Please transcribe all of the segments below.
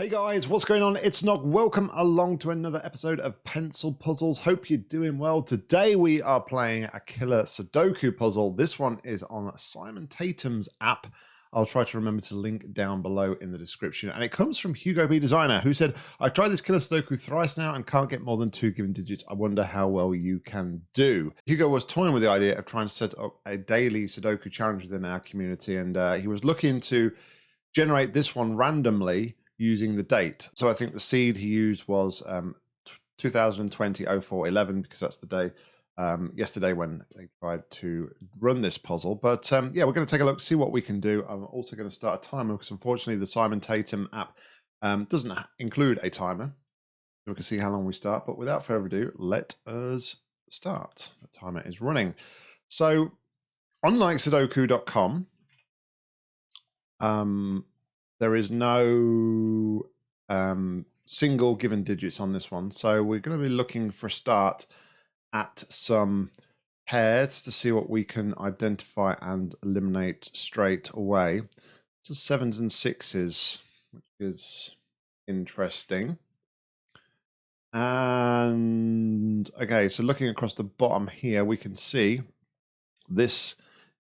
Hey guys, what's going on? It's Nog. Welcome along to another episode of Pencil Puzzles. Hope you're doing well. Today we are playing a killer Sudoku puzzle. This one is on Simon Tatham's app. I'll try to remember to link down below in the description. And it comes from Hugo B Designer, who said, I've tried this killer Sudoku thrice now and can't get more than two given digits. I wonder how well you can do. Hugo was toying with the idea of trying to set up a daily Sudoku challenge within our community, and uh, he was looking to generate this one randomly using the date. So I think the seed he used was um, 2020 0411 because that's the day um, yesterday when they tried to run this puzzle. But um, yeah, we're going to take a look, see what we can do. I'm also going to start a timer because unfortunately the Simon Tatham app um, doesn't include a timer. We can see how long we start. But without further ado, let us start. The timer is running. So unlike Sudoku.com, um, there is no um, single given digits on this one. So we're going to be looking for a start at some pairs to see what we can identify and eliminate straight away. So sevens and sixes, which is interesting. And okay, so looking across the bottom here, we can see this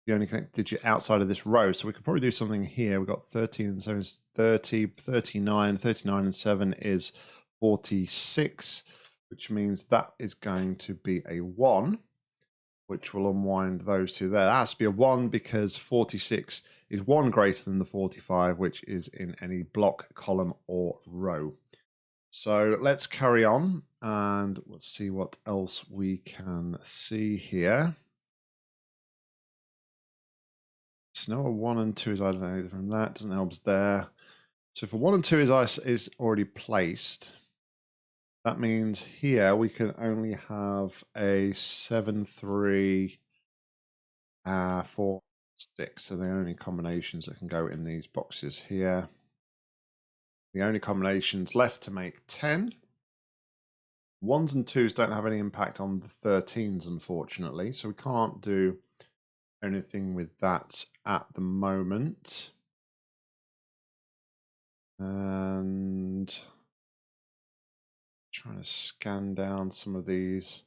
the only connected digit outside of this row. So we could probably do something here. We've got 13 and 7 is 30, 39, 39 and 7 is 46, which means that is going to be a 1, which will unwind those two there. That has to be a 1 because 46 is 1 greater than the 45, which is in any block, column, or row. So let's carry on and let's see what else we can see here. So now a one and two is either from that, doesn't help us there. So for one and two is ice is already placed, that means here we can only have a seven, three, uh, four, six. So the only combinations that can go in these boxes here. The only combinations left to make 10. Ones and twos don't have any impact on the 13s, unfortunately. So we can't do anything with that at the moment. And trying to scan down some of these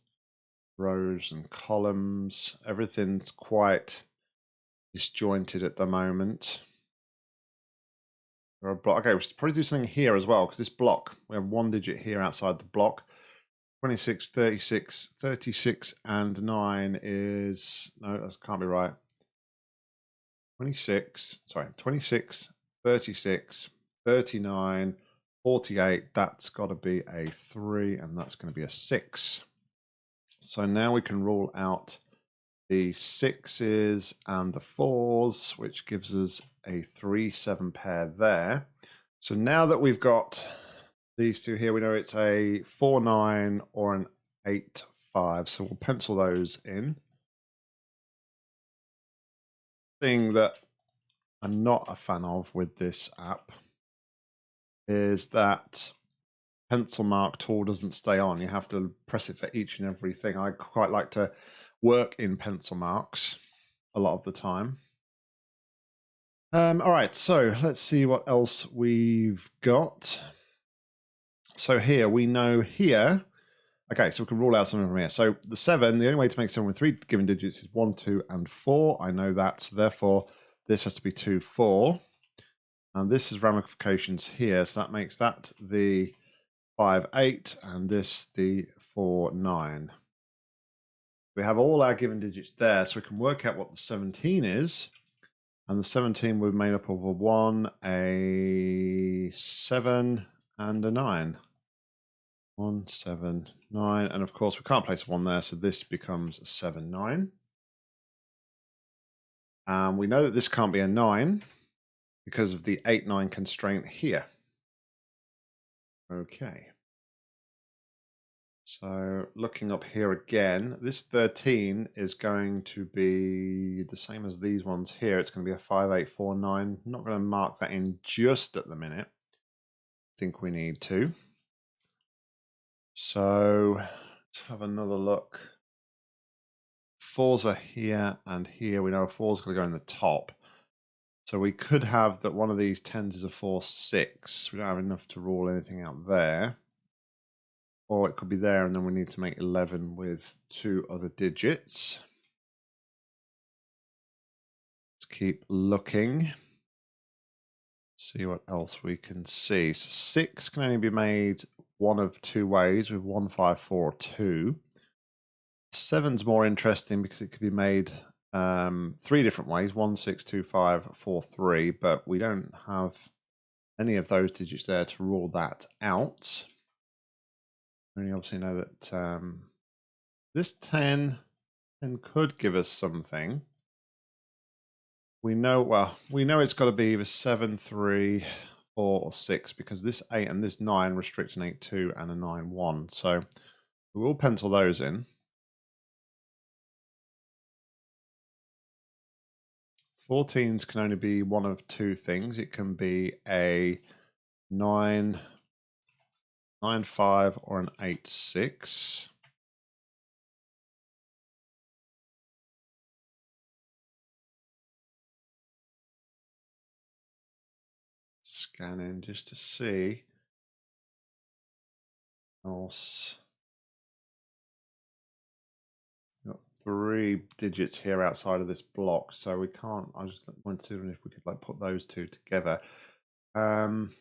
rows and columns. Everything's quite disjointed at the moment. There are block. Okay, we should probably do something here as well because this block, we have one digit here outside the block. 26, 36, 36, and 9 is... No, that can't be right. 26, sorry, 26, 36, 39, 48. That's got to be a 3, and that's going to be a 6. So now we can rule out the 6s and the 4s, which gives us a 3-7 pair there. So now that we've got these two here, we know it's a 4 9 or an 8 5. So we'll pencil those in. Thing that I'm not a fan of with this app is that pencil mark tool doesn't stay on. You have to press it for each and every thing. I quite like to work in pencil marks a lot of the time. Um, all right, so let's see what else we've got. So here we know here, okay, so we can rule out something from here. So the seven, the only way to make seven with three given digits is one, two, and four. I know that, so therefore this has to be two, four. And this is ramifications here, so that makes that the five, eight, and this the four, nine. We have all our given digits there, so we can work out what the 17 is. And the 17 will be made up of a 1, a 7, and a 9. One, seven, nine. And of course, we can't place one there, so this becomes a seven, nine. And we know that this can't be a nine because of the eight, nine constraint here. Okay. So looking up here again, this 13 is going to be the same as these ones here. It's going to be a 5849. I'm not going to mark that in just at the minute. I think we need to. So let's have another look. Fours are here and here. We know a four's going to go in the top. So we could have that one of these tens is a 4, 6. We don't have enough to rule anything out there. Or it could be there and then we need to make 11 with two other digits. Let's keep looking. See what else we can see. So 6 can only be made one of two ways with 1, 5, 4, 2. Seven's more interesting because it could be made um, three different ways one, six, two, five, four, three, but we don't have any of those digits there to rule that out. We obviously know that um, this 10, 10 could give us something. We know, well, we know it's got to be either 7, 3, 4, or 6 because this 8 and this 9 restrict an 8, 2 and a 9, 1. So we will pencil those in. 14s can only be one of two things. It can be a 9, 9 5 or an 8 6. Scanning just to see else. three digits here outside of this block, so we can't. I just wanted to see if we could like put those two together. Um,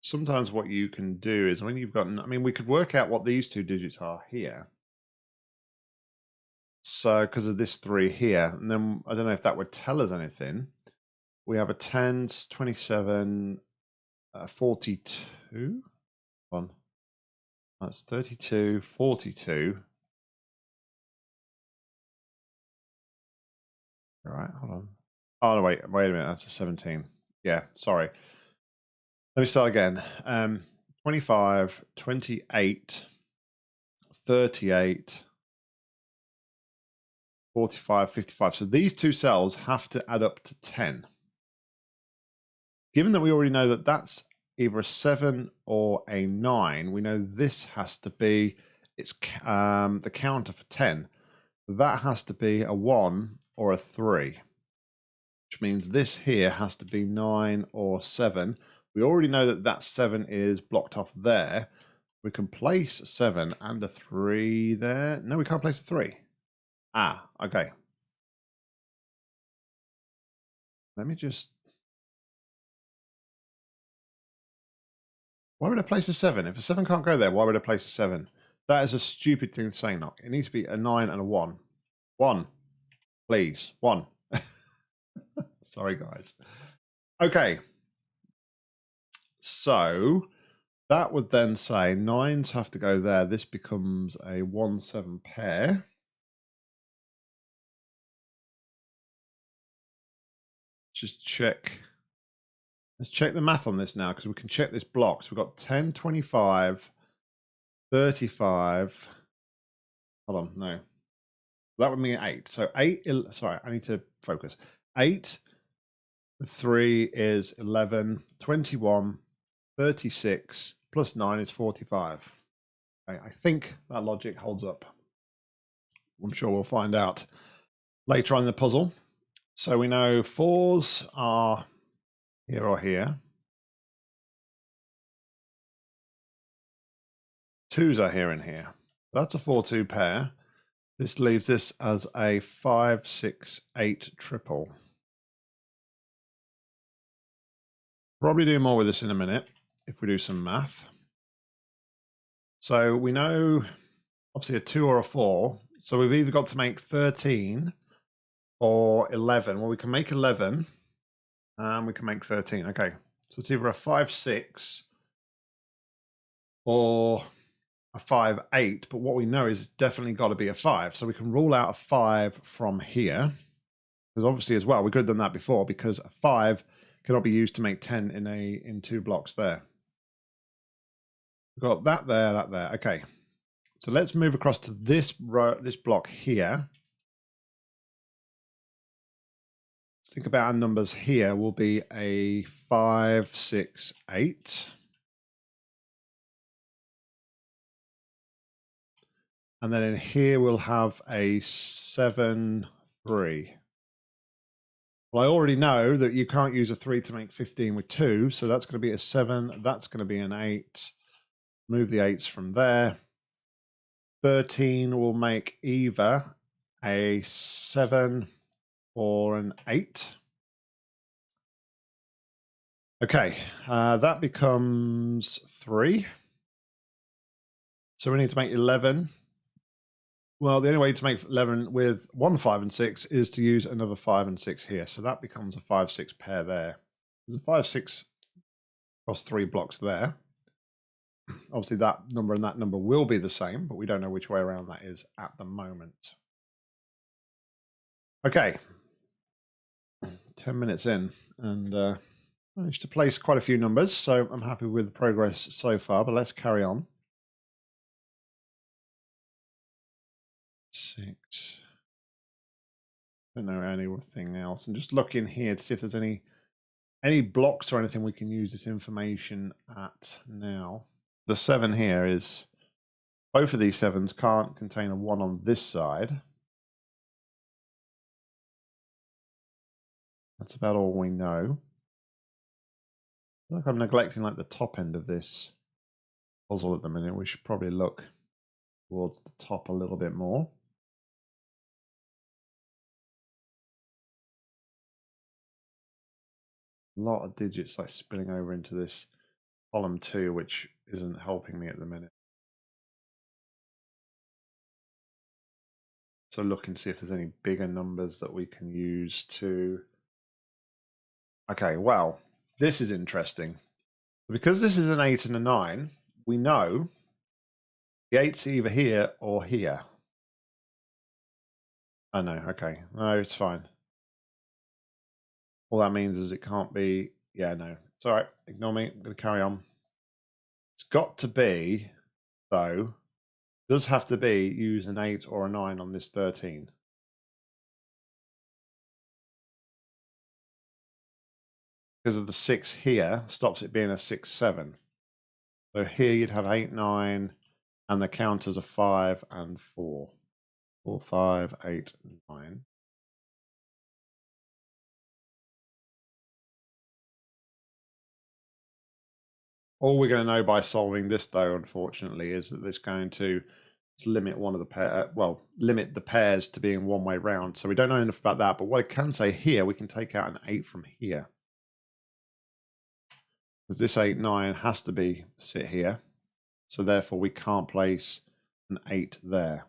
sometimes what you can do is when you've got, I mean, we could work out what these two digits are here. So, because of this three here, and then I don't know if that would tell us anything. We have a 10, 27, uh, 42 one. That's 32, 42. All right, hold on. Oh, no, wait, wait a minute. That's a 17. Yeah, sorry. Let me start again. Um, 25, 28, 38, 45, 55. So these two cells have to add up to 10. Given that we already know that that's either a seven or a nine, we know this has to be it's um, the counter for 10. That has to be a one or a three, which means this here has to be nine or seven. We already know that that seven is blocked off there. We can place seven and a three there. No, we can't place a three. Ah, okay. Let me just Why would I place a seven? If a seven can't go there, why would I place a seven? That is a stupid thing to say, Knock. It needs to be a nine and a one. One. Please. One. Sorry, guys. Okay. So that would then say nines have to go there. This becomes a one seven pair. Just check Let's check the math on this now because we can check this block. So we've got 10, 25, 35. Hold on, no. That would mean 8. So 8, sorry, I need to focus. 8, 3 is 11, 21, 36, plus 9 is 45. Okay, I think that logic holds up. I'm sure we'll find out later on in the puzzle. So we know 4s are here or here. Twos are here and here. That's a 4-2 pair. This leaves this as a 5-6-8 triple. Probably do more with this in a minute if we do some math. So we know obviously a 2 or a 4. So we've either got to make 13 or 11. Well, we can make 11 and we can make 13. Okay. So it's either a 5, 6 or a 5, 8. But what we know is it's definitely got to be a 5. So we can rule out a 5 from here. Because obviously as well, we could have done that before because a 5 cannot be used to make 10 in a in two blocks there. We've got that there, that there. Okay. So let's move across to this row, this block here. Let's think about our numbers here will be a five, six, eight. And then in here we'll have a 7, 3. Well, I already know that you can't use a 3 to make 15 with 2, so that's going to be a 7, that's going to be an 8. Move the 8s from there. 13 will make either a 7 or an 8. Okay, uh, that becomes 3. So we need to make 11. Well, the only way to make 11 with one 5 and 6 is to use another 5 and 6 here. So that becomes a 5 6 pair there. There's a 5 6 across three blocks there. Obviously, that number and that number will be the same, but we don't know which way around that is at the moment. Okay. 10 minutes in, and uh, managed to place quite a few numbers, so I'm happy with the progress so far, but let's carry on. Six. Don't know anything else. And just look in here to see if there's any any blocks or anything we can use this information at now the seven here is both of these sevens can't contain a one on this side. That's about all we know. Like I'm neglecting like the top end of this puzzle at the minute. We should probably look towards the top a little bit more. A lot of digits like spilling over into this column two, which isn't helping me at the minute. So look and see if there's any bigger numbers that we can use to... Okay, well, this is interesting. Because this is an 8 and a 9, we know the 8's either here or here. Oh no, okay. No, it's fine. All that means is it can't be... Yeah, no. It's all right. Ignore me. I'm going to carry on. It's got to be, though, does have to be use an 8 or a 9 on this 13. Because of the 6 here, stops it being a 6, 7. So here you'd have 8, 9, and the counters are 5 and 4. 4, 5, 8, 9. All we're going to know by solving this, though, unfortunately, is that it's going to limit one of the pair, uh, well, limit the pairs to being one way round. So we don't know enough about that. But what I can say here, we can take out an 8 from here. Because this 8, 9 has to be sit here. So therefore, we can't place an 8 there.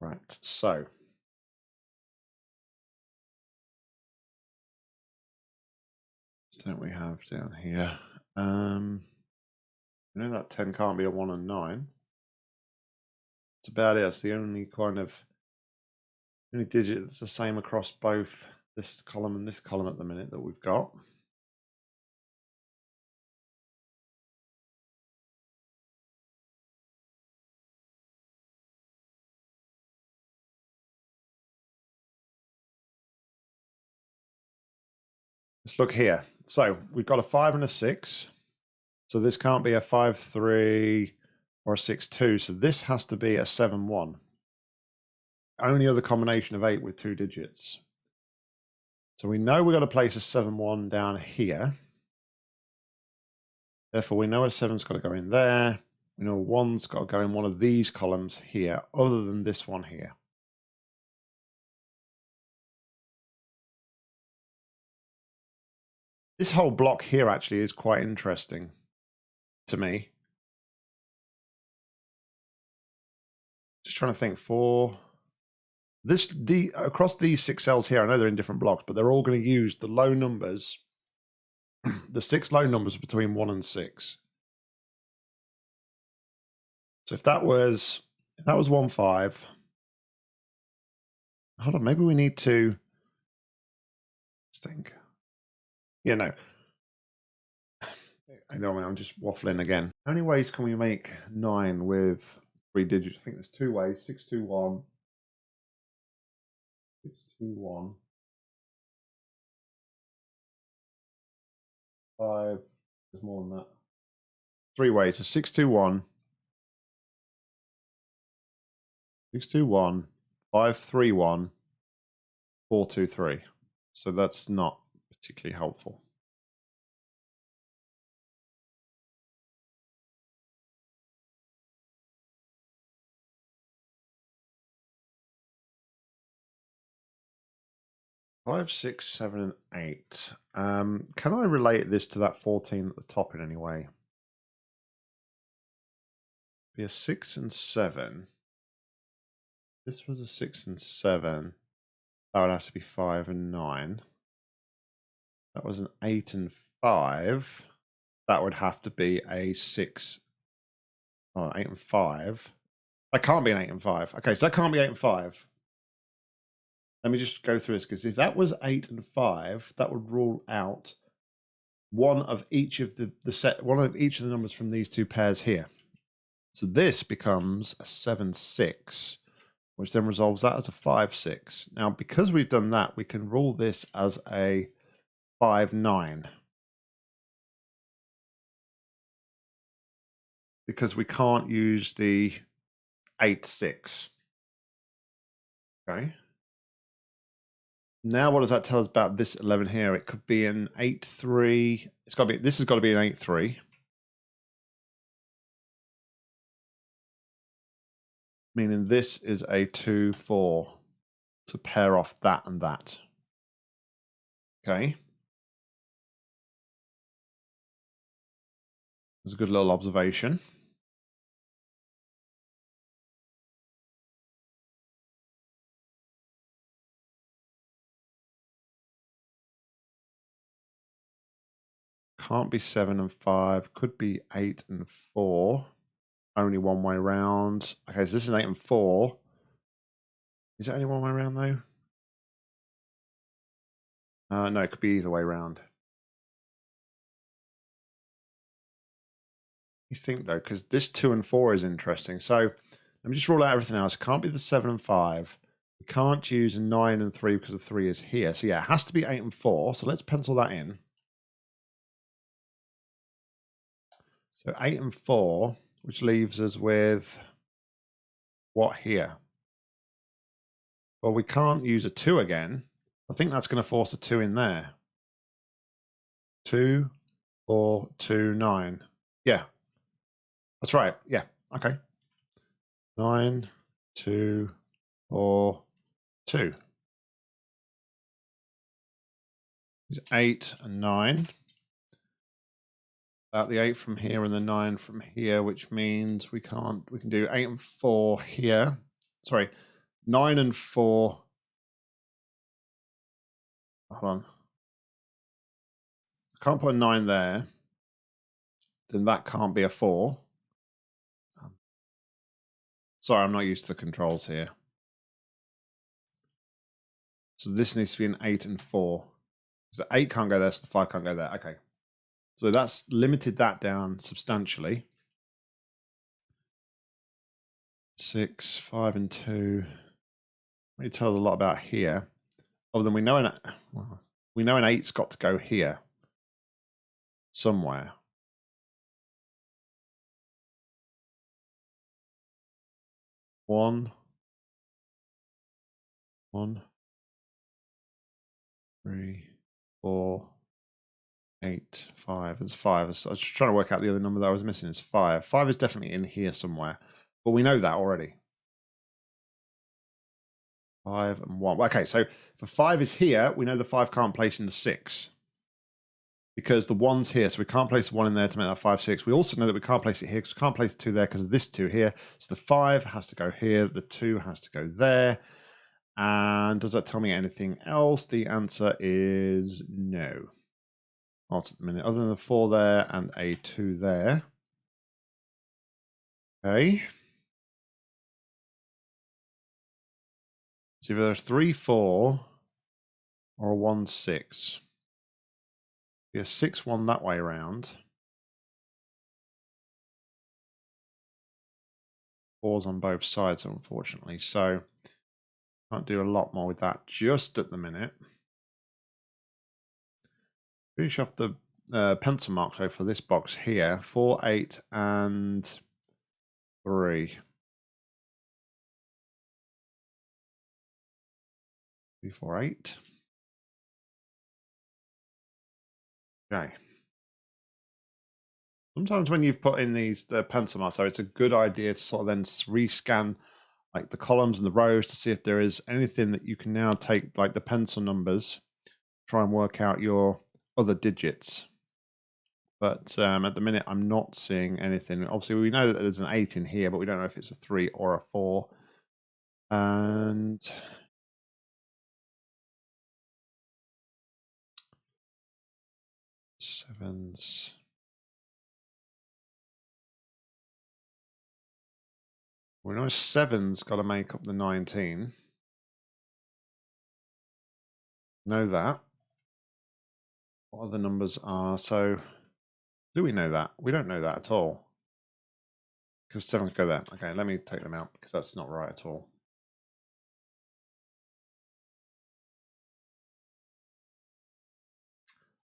Right, so don't we have down here? Um, I know that 10 can't be a 1 and 9. That's about it. That's the only kind of only digit that's the same across both this column and this column at the minute that we've got. Let's look here. So we've got a five and a six. So this can't be a five, three, or a six, two. So this has to be a seven, one. Only other combination of eight with two digits. So we know we've got to place a seven, one down here. Therefore, we know a seven's got to go in there. We know a one's got to go in one of these columns here, other than this one here. This whole block here actually is quite interesting to me. Just trying to think for this the across these six cells here. I know they're in different blocks, but they're all going to use the low numbers, the six low numbers between one and six. So if that was if that was one five, hold on, maybe we need to let's think you know, I know I'm just waffling again. How many ways can we make nine with three digits? I think there's two ways. Six two one. Six two one. five. There's more than that. Three ways. So six two one. Six two one. Five three one. Four two three. So that's not particularly helpful. Five, six, seven, and eight. Um, can I relate this to that 14 at the top in any way? Be a six and seven. This was a six and seven. That would have to be five and nine. That was an eight and five. That would have to be a six. Oh, eight and five. That can't be an eight and five. Okay, so that can't be eight and five. Let me just go through this because if that was eight and five, that would rule out one of each of the, the set, one of each of the numbers from these two pairs here. So this becomes a seven six, which then resolves that as a five six. Now, because we've done that, we can rule this as a five nine. Because we can't use the eight six. Okay. Now, what does that tell us about this 11 here? It could be an 8 3. It's got to be, this has got to be an 8 3. Meaning this is a 2 4 to pair off that and that. Okay. It's a good little observation. Can't be seven and five. Could be eight and four. Only one way round. Okay, so this is eight and four. Is it only one way round though? Uh, no, it could be either way round. You think though, because this two and four is interesting. So let me just rule out everything else. It can't be the seven and five. We can't use nine and three because the three is here. So yeah, it has to be eight and four. So let's pencil that in. So 8 and 4, which leaves us with what here? Well, we can't use a 2 again. I think that's going to force a 2 in there. 2, 4, 2, 9. Yeah. That's right. Yeah. Okay. 9, 2, 4, 2. 8 and 9 the eight from here and the nine from here, which means we can't, we can do eight and four here. Sorry, nine and four. Hold on. Can't put a nine there. Then that can't be a four. Um, sorry, I'm not used to the controls here. So this needs to be an eight and four. So eight can't go there, so the five can't go there. Okay. So that's limited that down substantially. Six, five, and two. It tells a lot about here. Other than we know an we know an eight's got to go here somewhere. One, one, three, four, eight, five. It's five. I was just trying to work out the other number that I was missing. It's five. Five is definitely in here somewhere, but we know that already. Five and one. Okay, so for five is here, we know the five can't place in the six because the one's here, so we can't place one in there to make that five, six. We also know that we can't place it here because we can't place the two there because of this two here. So the five has to go here, the two has to go there. And does that tell me anything else? The answer is no odds at the minute, other than the four there and a two there. Okay. So there's three, four, or a one, six. Be a six, one that way around. Fours on both sides, unfortunately. So can't do a lot more with that just at the minute. Finish off the uh, pencil mark though for this box here. Four, eight, and three. Three, four, eight. Okay. Sometimes when you've put in these the pencil marks, so it's a good idea to sort of then rescan like the columns and the rows to see if there is anything that you can now take like the pencil numbers, try and work out your other digits. But um, at the minute, I'm not seeing anything. Obviously, we know that there's an 8 in here, but we don't know if it's a 3 or a 4. And sevens. We know seven's got to make up the 19. Know that. What other numbers are so? Do we know that? We don't know that at all. Because seven go there. Okay, let me take them out because that's not right at all.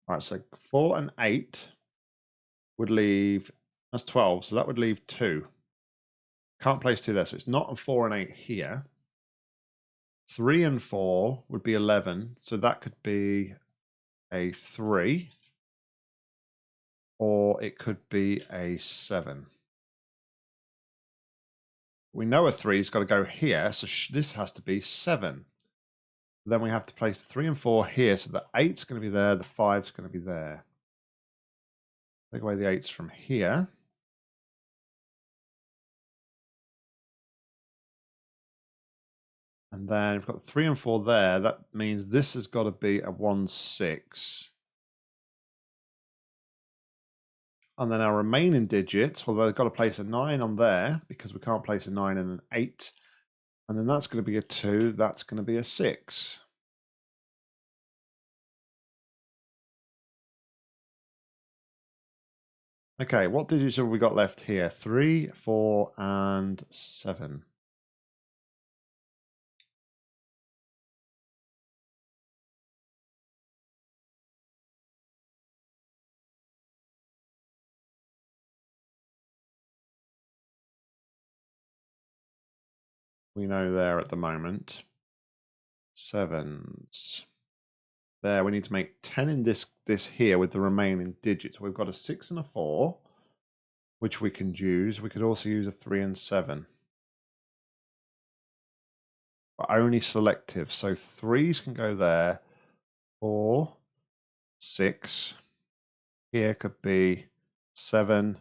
All right, so four and eight would leave, that's 12, so that would leave two. Can't place two there, so it's not a four and eight here. Three and four would be 11, so that could be a three. Or it could be a seven. We know a three's got to go here, so this has to be seven. Then we have to place three and four here, so the eight's going to be there, the five's going to be there. Take away the eights from here. And then we've got three and four there. That means this has got to be a one, six. And then our remaining digits, well, they've got to place a nine on there because we can't place a nine and an eight. And then that's going to be a two. That's going to be a six. Okay, what digits have we got left here? Three, four, and seven. We know there at the moment. Sevens. There, we need to make 10 in this, this here with the remaining digits. We've got a 6 and a 4, which we can use. We could also use a 3 and 7. But only selective. So 3s can go there. 4, 6. Here could be 7,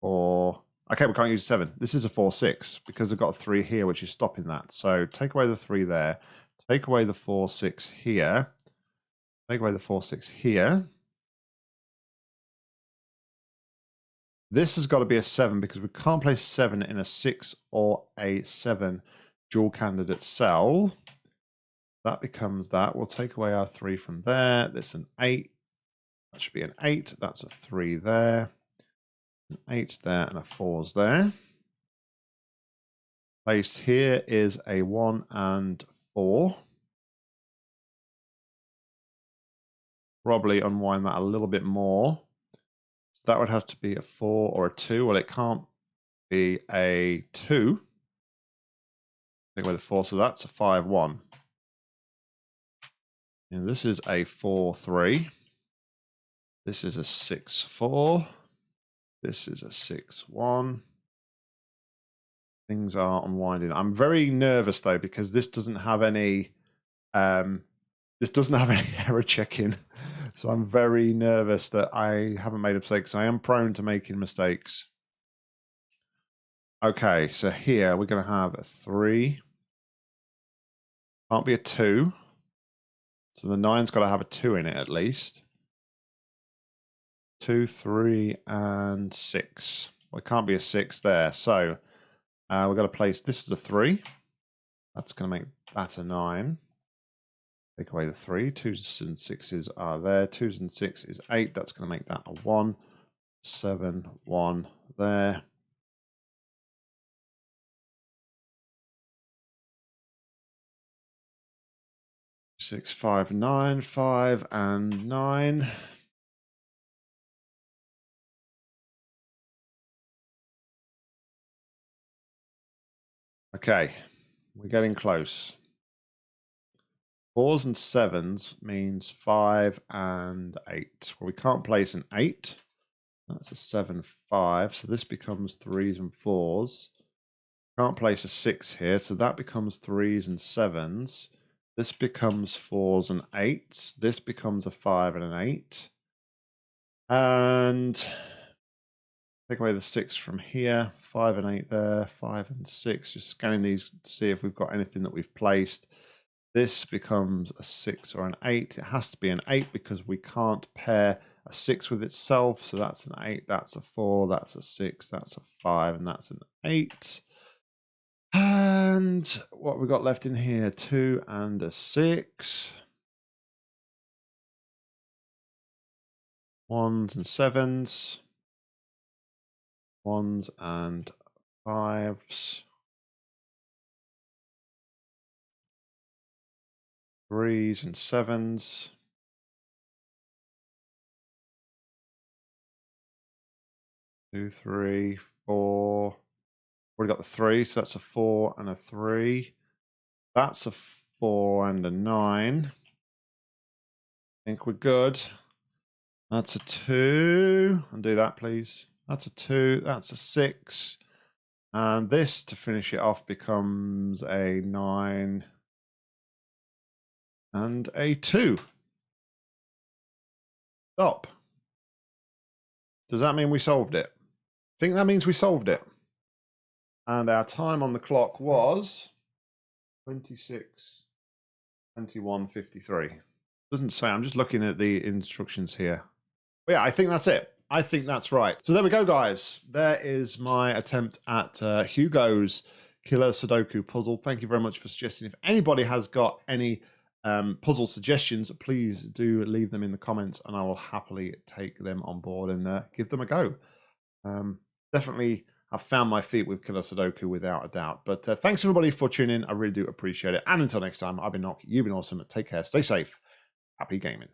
or Okay, we can't use seven. This is a four six because I've got three here, which is stopping that. So take away the three there. Take away the four six here. Take away the four six here. This has got to be a seven because we can't place seven in a six or a seven dual candidate cell. That becomes that. We'll take away our three from there. This an eight. That should be an eight. That's a three there. An eight there and a four's there. Placed here is a one and four. Probably unwind that a little bit more. So that would have to be a four or a two. Well, it can't be a two. Take away the four, so that's a five one. And this is a four three. This is a six four. This is a 6-1. Things are unwinding. I'm very nervous though because this doesn't have any um, this doesn't have any error checking. So I'm very nervous that I haven't made a mistake. So I am prone to making mistakes. Okay, so here we're going to have a 3. Can't be a 2. So the 9's got to have a 2 in it at least two, three, and six. Well, it can't be a six there. So uh, we've got to place, this is a three. That's going to make that a nine. Take away the three. Twos and sixes are there. Twos and six is eight. That's going to make that a one. Seven, one there. Six, five, nine, five, and nine. Okay, we're getting close. Fours and sevens means five and eight. Well, we can't place an eight. That's a seven, five. So this becomes threes and fours. Can't place a six here, so that becomes threes and sevens. This becomes fours and eights. This becomes a five and an eight. And take away the six from here. Five and eight there. Five and six. Just scanning these to see if we've got anything that we've placed. This becomes a six or an eight. It has to be an eight because we can't pair a six with itself. So that's an eight. That's a four. That's a six. That's a five. And that's an eight. And what we got left in here? Two and a six. Ones and sevens. Ones and fives. Threes and sevens. Two, three, four. Already got the three, so that's a four and a three. That's a four and a nine. I think we're good. That's a two. Undo that, please. That's a two. That's a six. And this, to finish it off, becomes a nine and a two. Stop. Does that mean we solved it? I think that means we solved it. And our time on the clock was 26, 21, 53. Doesn't say, I'm just looking at the instructions here. But yeah, I think that's it. I think that's right. So there we go, guys. There is my attempt at uh, Hugo's Killer Sudoku puzzle. Thank you very much for suggesting. If anybody has got any um, puzzle suggestions, please do leave them in the comments and I will happily take them on board and uh, give them a go. Um, definitely I've found my feet with Killer Sudoku without a doubt. But uh, thanks everybody for tuning in. I really do appreciate it. And until next time, I've been Nock. You've been awesome. Take care. Stay safe. Happy gaming.